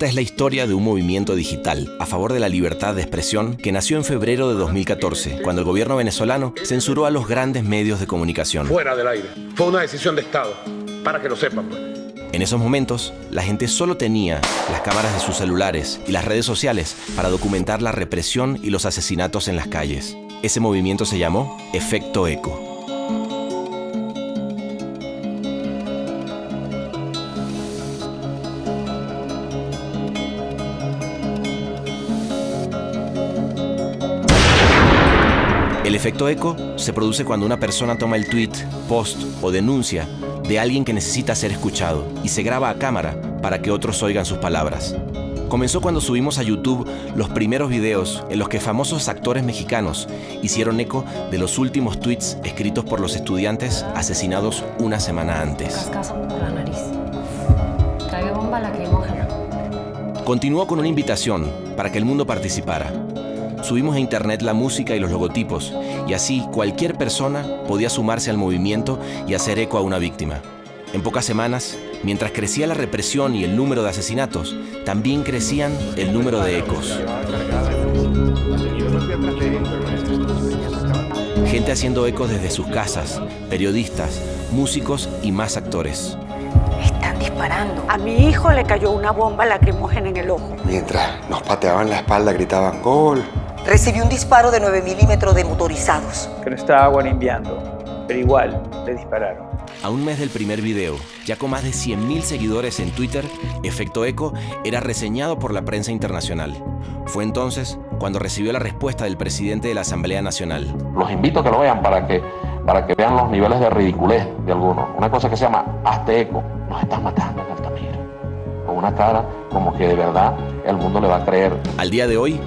Esta es la historia de un movimiento digital a favor de la libertad de expresión que nació en febrero de 2014, cuando el gobierno venezolano censuró a los grandes medios de comunicación. Fuera del aire. Fue una decisión de Estado, para que lo sepan. Pues. En esos momentos, la gente solo tenía las cámaras de sus celulares y las redes sociales para documentar la represión y los asesinatos en las calles. Ese movimiento se llamó Efecto Eco. El efecto eco se produce cuando una persona toma el tweet, post o denuncia de alguien que necesita ser escuchado y se graba a cámara para que otros oigan sus palabras. Comenzó cuando subimos a YouTube los primeros videos en los que famosos actores mexicanos hicieron eco de los últimos tweets escritos por los estudiantes asesinados una semana antes. Continuó con una invitación para que el mundo participara. Subimos a internet la música y los logotipos, y así cualquier persona podía sumarse al movimiento y hacer eco a una víctima. En pocas semanas, mientras crecía la represión y el número de asesinatos, también crecían el número de ecos. Gente haciendo ecos desde sus casas, periodistas, músicos y más actores. Están disparando. A mi hijo le cayó una bomba lacrimógena en el ojo. Mientras nos pateaban la espalda, gritaban ¡Gol! Recibí un disparo de 9 milímetros de motorizados. Que no estaba enviando, pero igual le dispararon. A un mes del primer video, ya con más de 100.000 seguidores en Twitter, Efecto Eco era reseñado por la prensa internacional. Fue entonces cuando recibió la respuesta del presidente de la Asamblea Nacional. Los invito a que lo vean para que, para que vean los niveles de ridiculez de algunos. Una cosa que se llama Hazte Eco. Nos están matando en Altamira. Con una cara como que de verdad el mundo le va a creer. Al día de hoy,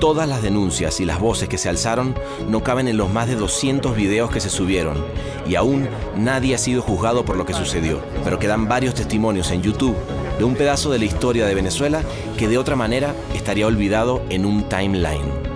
Todas las denuncias y las voces que se alzaron no caben en los más de 200 videos que se subieron y aún nadie ha sido juzgado por lo que sucedió. Pero quedan varios testimonios en YouTube de un pedazo de la historia de Venezuela que de otra manera estaría olvidado en un timeline.